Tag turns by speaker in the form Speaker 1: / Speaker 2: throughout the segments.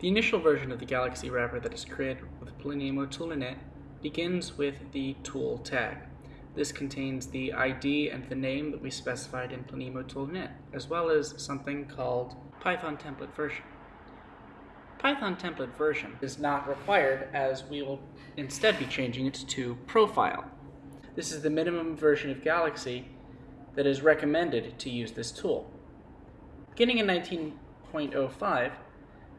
Speaker 1: The initial version of the Galaxy wrapper that is created with Planemo ToolInit begins with the tool tag. This contains the ID and the name that we specified in Planemo ToolInit, as well as something called Python template version. Python template version is not required as we will instead be changing it to profile. This is the minimum version of Galaxy that is recommended to use this tool. Beginning in 19.05,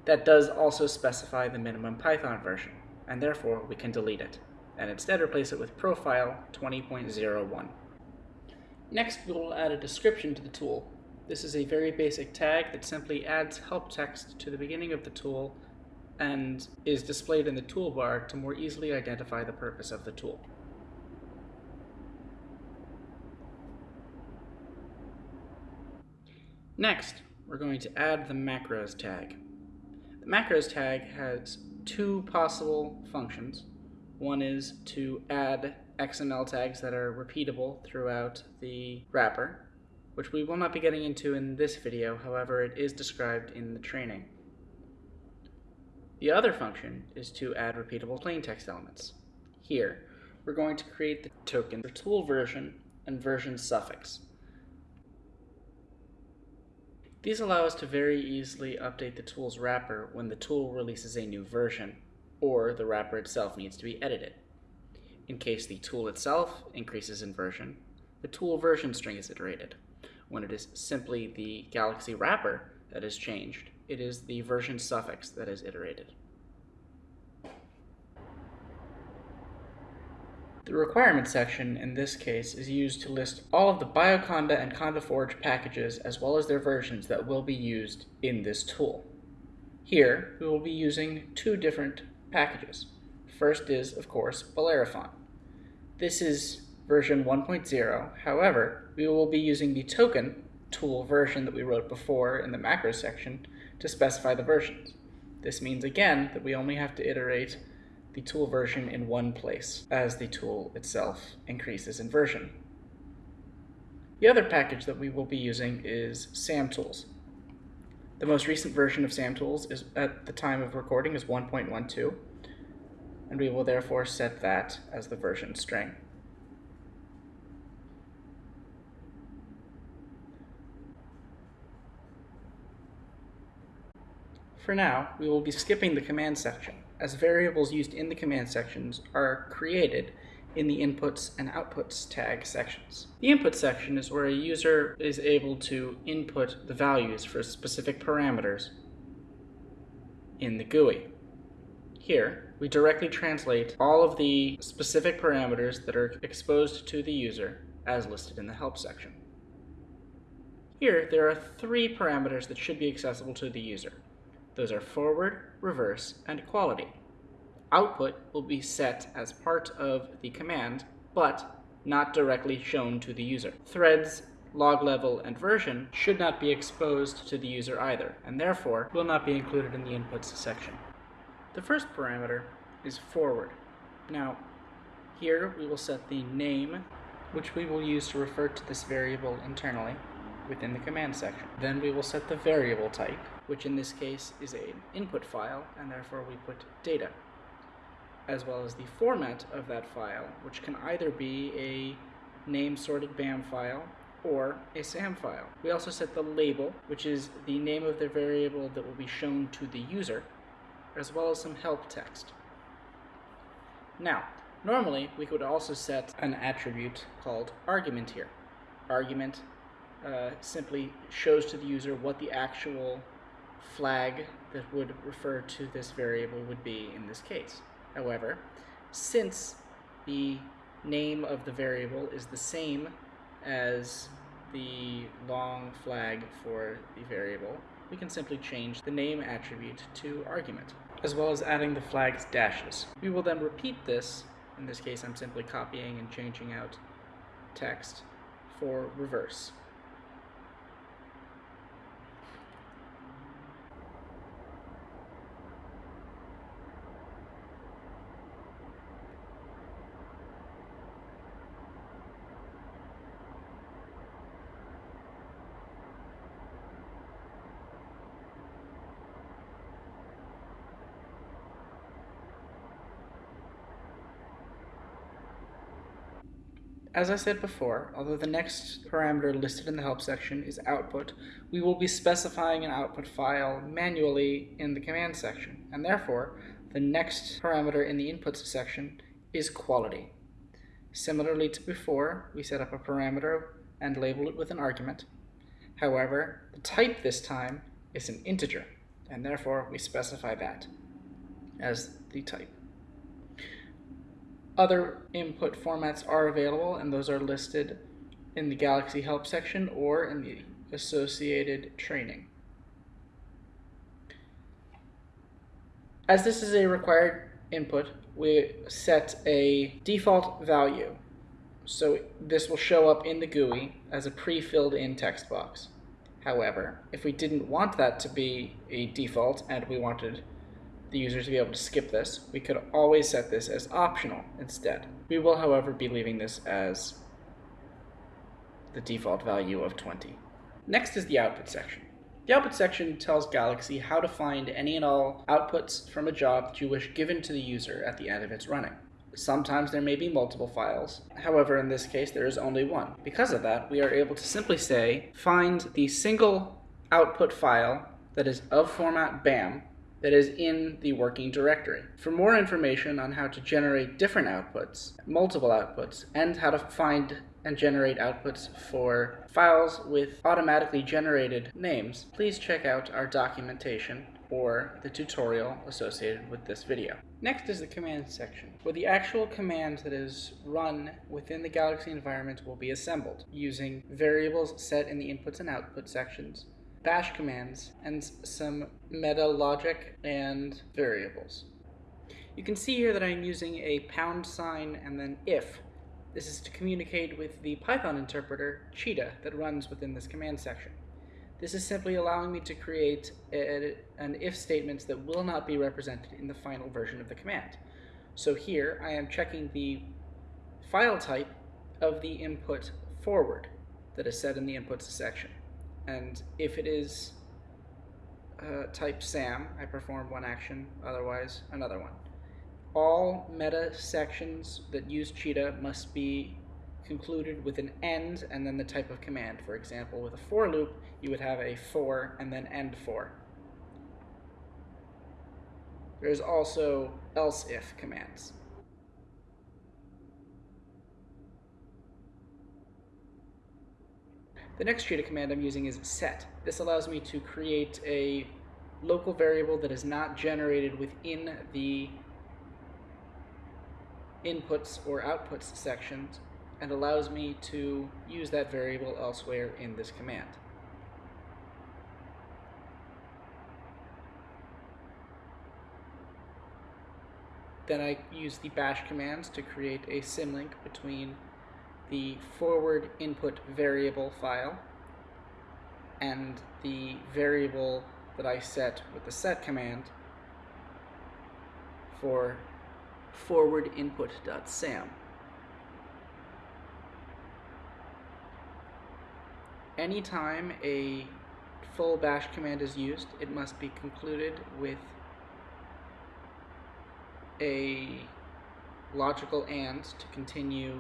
Speaker 1: that does also specify the minimum Python version, and therefore we can delete it, and instead replace it with profile 20.01. Next, we will add a description to the tool. This is a very basic tag that simply adds help text to the beginning of the tool and is displayed in the toolbar to more easily identify the purpose of the tool. Next, we're going to add the macros tag. The macros tag has two possible functions. One is to add XML tags that are repeatable throughout the wrapper, which we will not be getting into in this video, however it is described in the training. The other function is to add repeatable plain text elements. Here, we're going to create the token for tool version and version suffix. These allow us to very easily update the tool's wrapper when the tool releases a new version, or the wrapper itself needs to be edited. In case the tool itself increases in version, the tool version string is iterated. When it is simply the Galaxy wrapper that is changed, it is the version suffix that is iterated. The requirements section in this case is used to list all of the Bioconda and CondaForge packages as well as their versions that will be used in this tool. Here, we will be using two different packages. First is, of course, Bellerophon. This is version 1.0, however, we will be using the token tool version that we wrote before in the macro section to specify the versions. This means again that we only have to iterate the tool version in one place as the tool itself increases in version. The other package that we will be using is SamTools. The most recent version of SamTools is at the time of recording is 1.12 and we will therefore set that as the version string. For now, we will be skipping the command section as variables used in the command sections are created in the inputs and outputs tag sections. The input section is where a user is able to input the values for specific parameters in the GUI. Here, we directly translate all of the specific parameters that are exposed to the user as listed in the help section. Here, there are three parameters that should be accessible to the user. Those are forward, reverse, and quality. Output will be set as part of the command, but not directly shown to the user. Threads, log level, and version should not be exposed to the user either, and therefore will not be included in the inputs section. The first parameter is forward. Now, here we will set the name, which we will use to refer to this variable internally within the command section. Then we will set the variable type, which in this case is an input file, and therefore we put data, as well as the format of that file, which can either be a name sorted BAM file or a SAM file. We also set the label, which is the name of the variable that will be shown to the user, as well as some help text. Now, normally we could also set an attribute called argument here. Argument uh, simply shows to the user what the actual flag that would refer to this variable would be in this case. However, since the name of the variable is the same as the long flag for the variable, we can simply change the name attribute to argument, as well as adding the flag's dashes. We will then repeat this, in this case I'm simply copying and changing out text, for reverse. As I said before, although the next parameter listed in the help section is output, we will be specifying an output file manually in the command section, and therefore the next parameter in the inputs section is quality. Similarly to before, we set up a parameter and label it with an argument. However, the type this time is an integer, and therefore we specify that as the type. Other input formats are available, and those are listed in the Galaxy Help section or in the associated training. As this is a required input, we set a default value. So this will show up in the GUI as a pre-filled in text box. However, if we didn't want that to be a default and we wanted the user to be able to skip this, we could always set this as optional instead. We will, however, be leaving this as the default value of 20. Next is the output section. The output section tells Galaxy how to find any and all outputs from a job that you wish given to the user at the end of its running. Sometimes there may be multiple files. However, in this case, there is only one. Because of that, we are able to simply say, find the single output file that is of format BAM that is in the working directory. For more information on how to generate different outputs, multiple outputs, and how to find and generate outputs for files with automatically generated names, please check out our documentation or the tutorial associated with this video. Next is the command section, where the actual command that is run within the Galaxy environment will be assembled, using variables set in the inputs and output sections, bash commands, and some meta logic and variables. You can see here that I'm using a pound sign and then if this is to communicate with the Python interpreter, Cheetah, that runs within this command section. This is simply allowing me to create a, an if statement that will not be represented in the final version of the command. So here I am checking the file type of the input forward that is set in the inputs section. And if it is uh, type SAM, I perform one action, otherwise another one all meta sections that use Cheetah must be concluded with an end and then the type of command. For example, with a for loop, you would have a for and then end for. There's also else if commands. The next Cheetah command I'm using is set. This allows me to create a local variable that is not generated within the inputs or outputs sections and allows me to use that variable elsewhere in this command. Then I use the bash commands to create a symlink between the forward input variable file and the variable that I set with the set command for forward input.sam. Anytime a full bash command is used, it must be concluded with a logical and to continue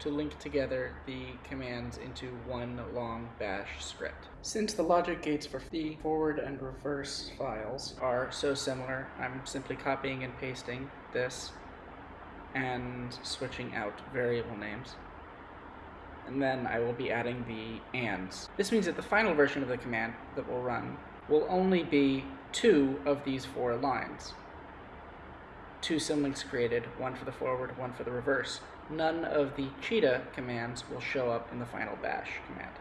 Speaker 1: to link together the commands into one long bash script. Since the logic gates for the forward and reverse files are so similar, I'm simply copying and pasting this and switching out variable names. And then I will be adding the ands. This means that the final version of the command that will run will only be two of these four lines. Two symlinks created, one for the forward, one for the reverse none of the cheetah commands will show up in the final bash command.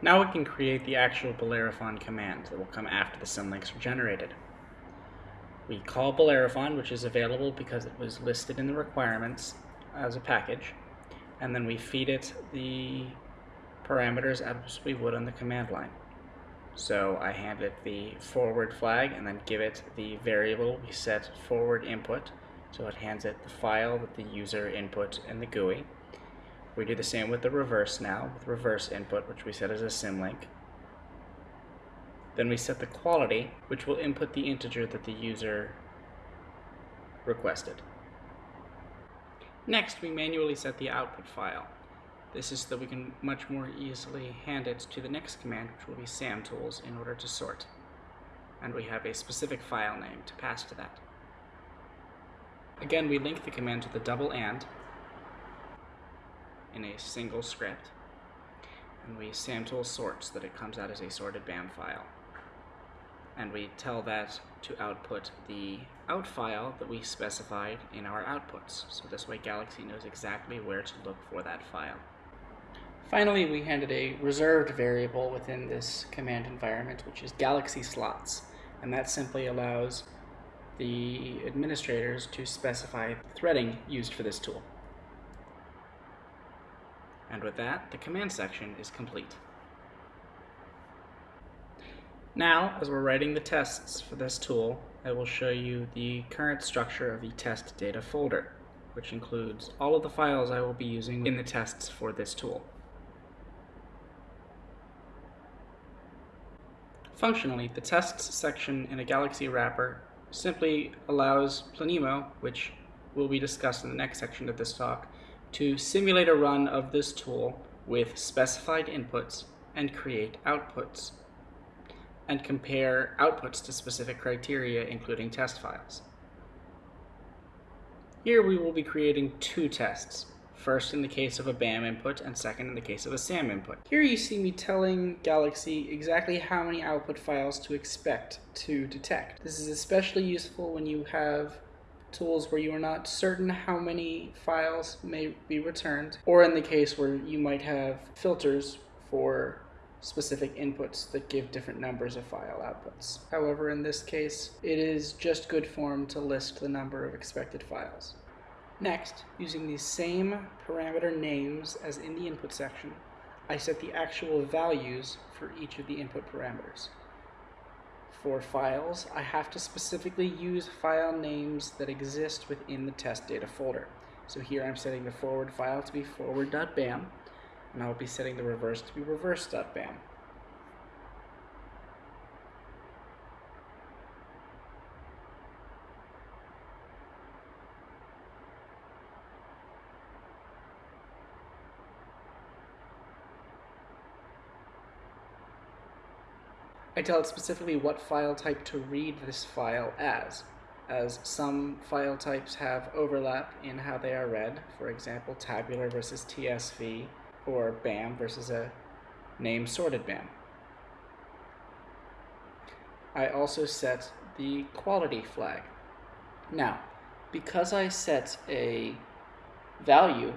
Speaker 1: Now we can create the actual Bellerophon command that will come after the symlinks are generated. We call Bellerophon, which is available because it was listed in the requirements as a package, and then we feed it the parameters as we would on the command line. So I hand it the forward flag and then give it the variable we set forward input. So it hands it the file that the user input in the GUI. We do the same with the reverse now, with reverse input, which we set as a symlink. Then we set the quality, which will input the integer that the user requested. Next, we manually set the output file. This is so that we can much more easily hand it to the next command, which will be samtools, in order to sort. And we have a specific file name to pass to that. Again, we link the command to the double and in a single script, and we samtool sort so that it comes out as a sorted BAM file and we tell that to output the out file that we specified in our outputs. So this way Galaxy knows exactly where to look for that file. Finally, we handed a reserved variable within this command environment, which is Galaxy slots, and that simply allows the administrators to specify threading used for this tool. And with that, the command section is complete. Now, as we're writing the tests for this tool, I will show you the current structure of the test data folder, which includes all of the files I will be using in the tests for this tool. Functionally, the tests section in a Galaxy wrapper simply allows Planemo, which will be discussed in the next section of this talk, to simulate a run of this tool with specified inputs and create outputs and compare outputs to specific criteria, including test files. Here we will be creating two tests, first in the case of a BAM input and second in the case of a SAM input. Here you see me telling Galaxy exactly how many output files to expect to detect. This is especially useful when you have tools where you are not certain how many files may be returned, or in the case where you might have filters for specific inputs that give different numbers of file outputs. However, in this case, it is just good form to list the number of expected files. Next, using the same parameter names as in the input section, I set the actual values for each of the input parameters. For files, I have to specifically use file names that exist within the test data folder. So here I'm setting the forward file to be forward.bam, and I'll be setting the reverse to be reverse.bam. I tell it specifically what file type to read this file as, as some file types have overlap in how they are read, for example tabular versus TSV, or BAM versus a name sorted BAM. I also set the quality flag. Now, because I set a value,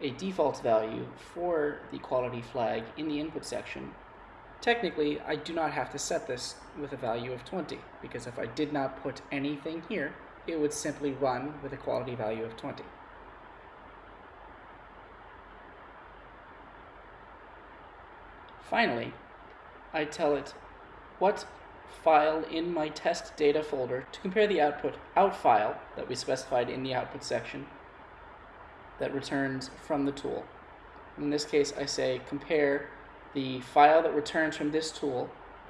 Speaker 1: a default value for the quality flag in the input section, technically I do not have to set this with a value of 20, because if I did not put anything here, it would simply run with a quality value of 20. Finally, I tell it what file in my test data folder to compare the output out file that we specified in the output section that returns from the tool. In this case, I say compare the file that returns from this tool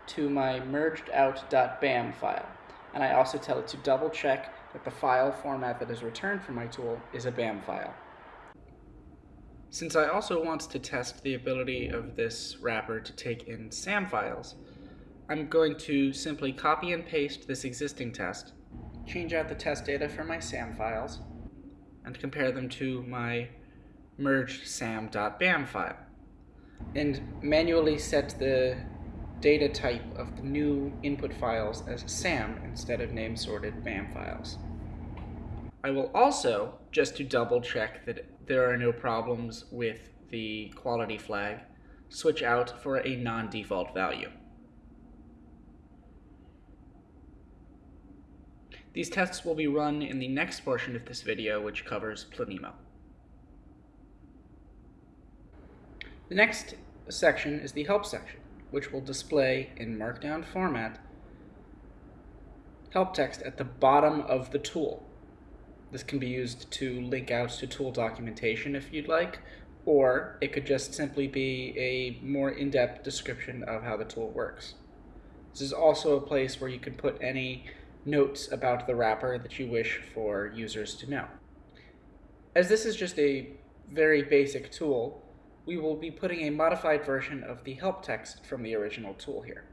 Speaker 1: to my merged out.bam file. And I also tell it to double check that the file format that is returned from my tool is a BAM file. Since I also want to test the ability of this wrapper to take in SAM files, I'm going to simply copy and paste this existing test, change out the test data for my SAM files, and compare them to my merged sam.bam file, and manually set the data type of the new input files as SAM instead of name sorted BAM files. I will also, just to double check that there are no problems with the quality flag, switch out for a non-default value. These tests will be run in the next portion of this video, which covers Planemo. The next section is the help section, which will display in markdown format help text at the bottom of the tool. This can be used to link out to tool documentation if you'd like, or it could just simply be a more in-depth description of how the tool works. This is also a place where you can put any notes about the wrapper that you wish for users to know. As this is just a very basic tool, we will be putting a modified version of the help text from the original tool here.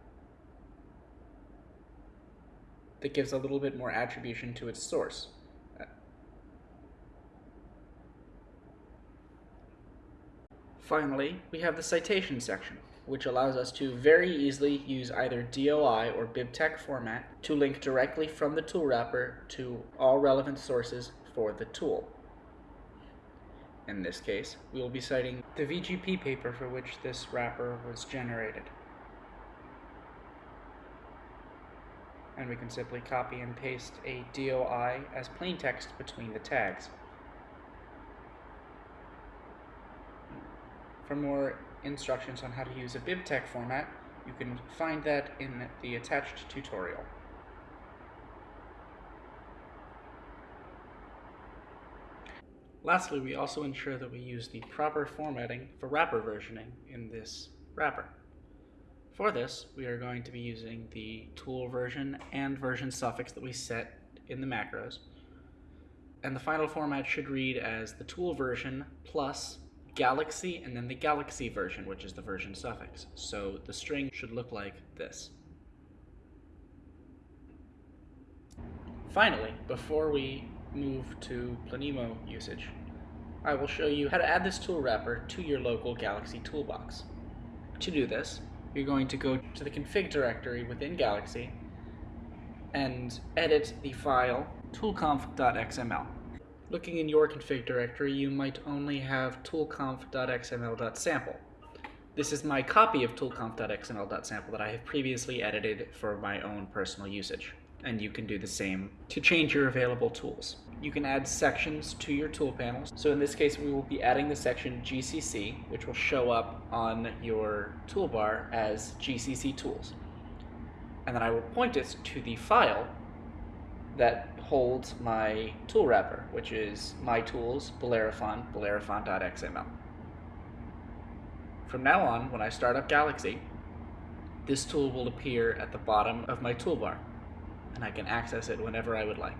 Speaker 1: That gives a little bit more attribution to its source. Finally, we have the citation section, which allows us to very easily use either DOI or BibTeX format to link directly from the tool wrapper to all relevant sources for the tool. In this case, we will be citing the VGP paper for which this wrapper was generated. And we can simply copy and paste a DOI as plain text between the tags. For more instructions on how to use a BibTeX format, you can find that in the attached tutorial. Lastly, we also ensure that we use the proper formatting for wrapper versioning in this wrapper. For this, we are going to be using the tool version and version suffix that we set in the macros. And the final format should read as the tool version plus Galaxy and then the Galaxy version, which is the version suffix. So the string should look like this. Finally, before we move to Planemo usage, I will show you how to add this tool wrapper to your local Galaxy toolbox. To do this, you're going to go to the config directory within Galaxy and edit the file toolconf.xml. Looking in your config directory, you might only have toolconf.xml.sample. This is my copy of toolconf.xml.sample that I have previously edited for my own personal usage. And you can do the same to change your available tools. You can add sections to your tool panels. So in this case, we will be adding the section GCC, which will show up on your toolbar as GCC tools. And then I will point it to the file that holds my tool wrapper, which is my tools, Bellerophon, bellerophon.xml. From now on, when I start up Galaxy, this tool will appear at the bottom of my toolbar, and I can access it whenever I would like.